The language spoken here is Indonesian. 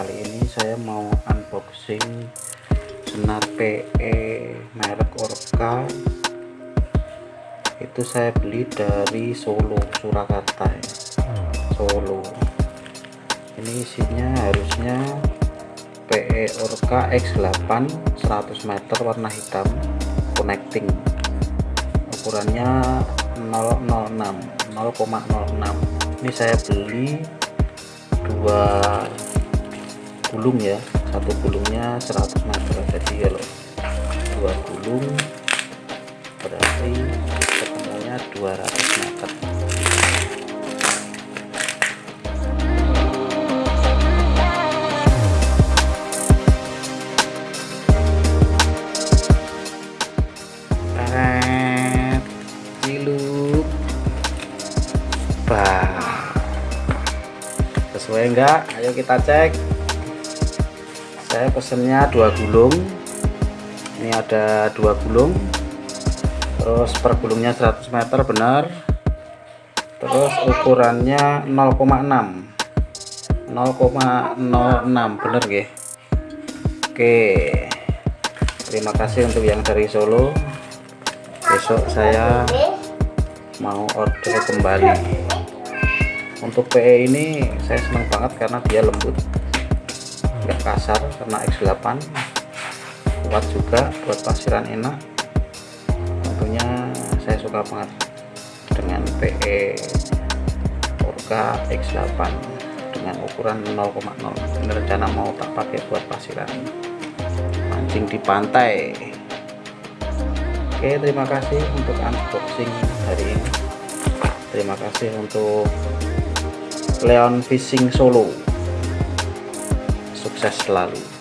kali ini saya mau unboxing senar PE merek Orca. Itu saya beli dari Solo Surakarta ya. Solo. Ini isinya harusnya PE Orca X8 100 meter warna hitam connecting. Ukurannya 006 0,06 ini saya beli dua gulung ya. Satu gulungnya 100 meter. Jadi kalau dua gulung berarti ketemunya 200 meter. Sesuai enggak ayo kita cek saya pesennya dua gulung. Ini ada dua gulung. Terus per gulungnya 100 meter benar. Terus ukurannya 0,6 0,06 bener ya oke. Terima kasih untuk yang dari Solo. Besok saya mau order kembali. Untuk PE ini saya senang banget karena dia lembut nggak kasar karena X8 kuat juga buat pasiran enak. Tentunya saya suka banget dengan PE Orca X8 dengan ukuran 0,0 ini rencana mau tak pakai buat pasiran. Mancing di pantai. Oke terima kasih untuk unboxing hari ini. Terima kasih untuk Leon Fishing Solo sukses selalu